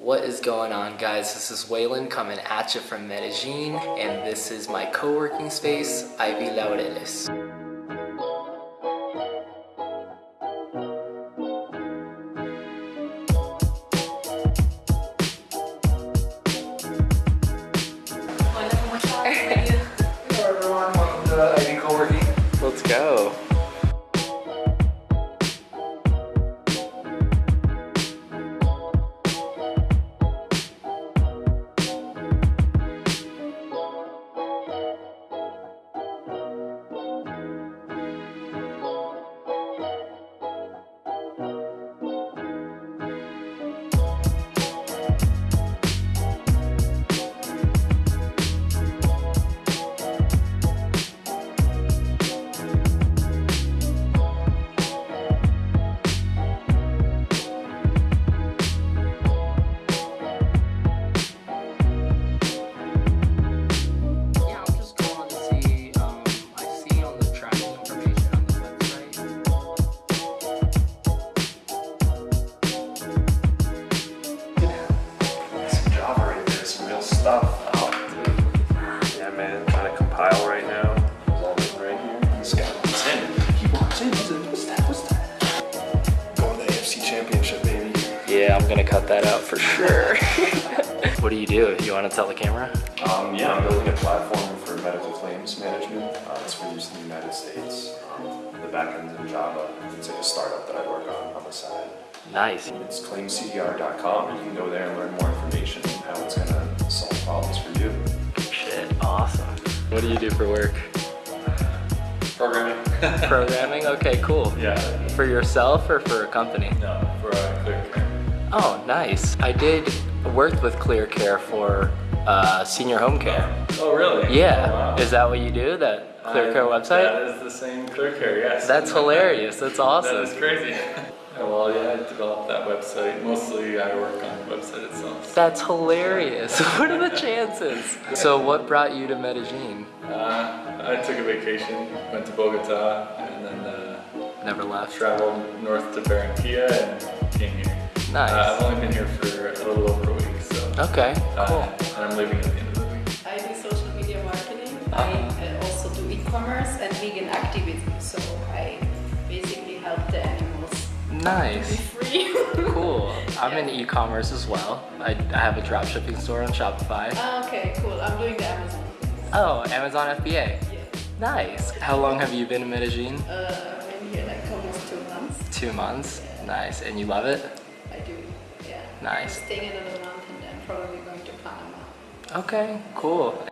What is going on guys? This is Waylon coming at you from Medellin and this is my co-working space, Ivy Laureles. Hola. Hello everyone, welcome to Ivy Co-working. Let's go. I'm gonna cut that out for sure. what do you do? You wanna tell the camera? Um, yeah, I'm building a platform for medical claims management. Uh, it's for use in the United States. Um, the backend's in Java. It's like a startup that I work on on the side. Nice. It's claimcdr.com. You can go there and learn more information on how it's going to solve problems for you. Shit, awesome. What do you do for work? Programming. Programming? Okay, cool. yeah. For yourself or for a company? No, for uh, clear Oh, nice. I did work with Clear Care for uh, senior home care. Oh, really? Yeah. Oh, wow. Is that what you do? That Clear Care Uh, website? That is the same ClearCare, yes. That's hilarious. That's awesome. That is crazy. Oh, well, yeah, I developed that website. Mostly I work on the website itself. That's hilarious. what are the chances? So what brought you to Medellin? Uh, I took a vacation, went to Bogota, and then uh, Never left. traveled north to Barranquilla and came here. Nice. Uh, I've only been here for a little over a week, so. Okay, uh, cool. and I'm leaving at the end of the week. I do social media marketing. Uh-huh. I uh, also do e-commerce and vegan activism. So I basically help the animals be Nice. free. Cool. I'm Yeah. in e-commerce as well. I, I have a dropshipping store on Shopify. Ah, okay, cool. I'm doing the Amazon. Oh, Amazon FBA. Yeah. Nice. How long have you been in Medellin? Uh, I've been here like almost two months. Two months. Nice. And you love it? I do. Yeah. Nice. Staying another month and then probably going to Panama. Okay, cool.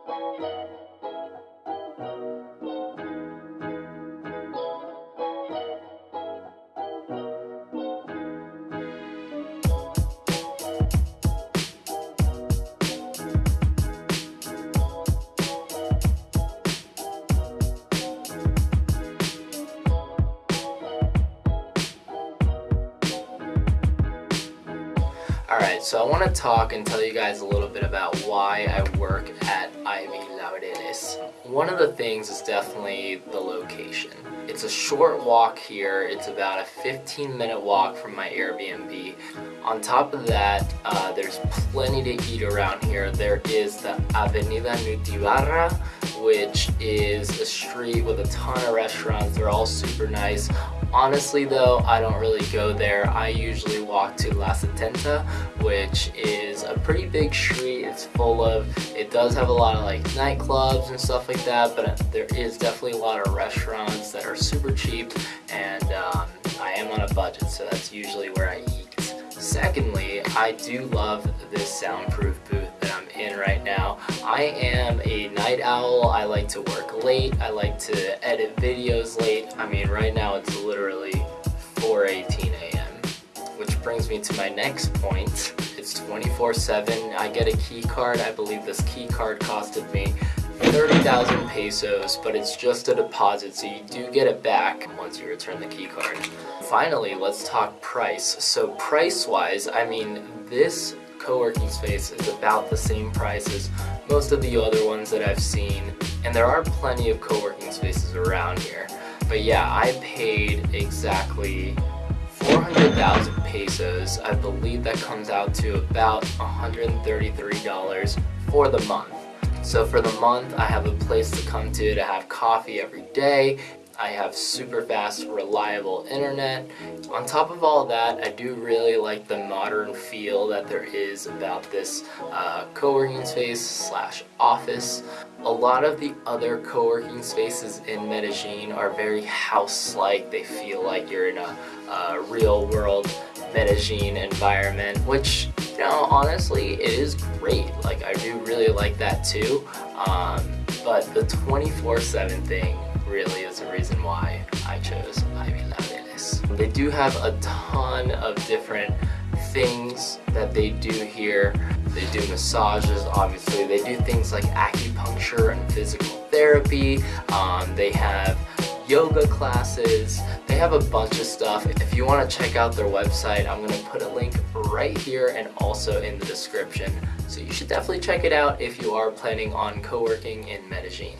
So I want to talk and tell you guys a little bit about why I work at Ivy Laureles. One of the things is definitely the location. It's a short walk here, it's about a 15 minute walk from my Airbnb. On top of that, uh, there's plenty to eat around here. There is the Avenida Nutibara, which is a street with a ton of restaurants. They're all super nice. Honestly though, I don't really go there. I usually walk to La Setenta, which is a pretty big street. It's full of, it does have a lot of like nightclubs and stuff like that, but there is definitely a lot of restaurants that are super cheap and um, I am on a budget, so that's usually where I eat. Secondly, I do love this soundproof booth that I'm in right now. I am a night owl. I like to work late. I like to edit videos late. I mean, right now it's literally 4.18 a.m. Which brings me to my next point. It's 24-7. I get a key card. I believe this key card costed me 30,000 pesos, but it's just a deposit, so you do get it back once you return the key card. Finally, let's talk price. So price-wise, I mean, this co-working space is about the same price as most of the other ones that I've seen, and there are plenty of co-working spaces around here. But yeah, I paid exactly 400,000 pesos. I believe that comes out to about $133 for the month. So for the month, I have a place to come to to have coffee every day. I have super fast, reliable internet. On top of all that, I do really like the modern feel that there is about this uh, co-working space slash office. A lot of the other co-working spaces in Medellin are very house-like. They feel like you're in a, a real world Medellin environment, which, you know, honestly, it is great. Like, I do really like that too. Um, but the 24-7 thing really is the reason why I chose Ivy Laureles. They do have a ton of different things that they do here. They do massages, obviously. They do things like acupuncture and physical therapy. Um, they have yoga classes. They have a bunch of stuff. If you want to check out their website, I'm going to put a link right here and also in the description. So you should definitely check it out if you are planning on co-working in Medellin.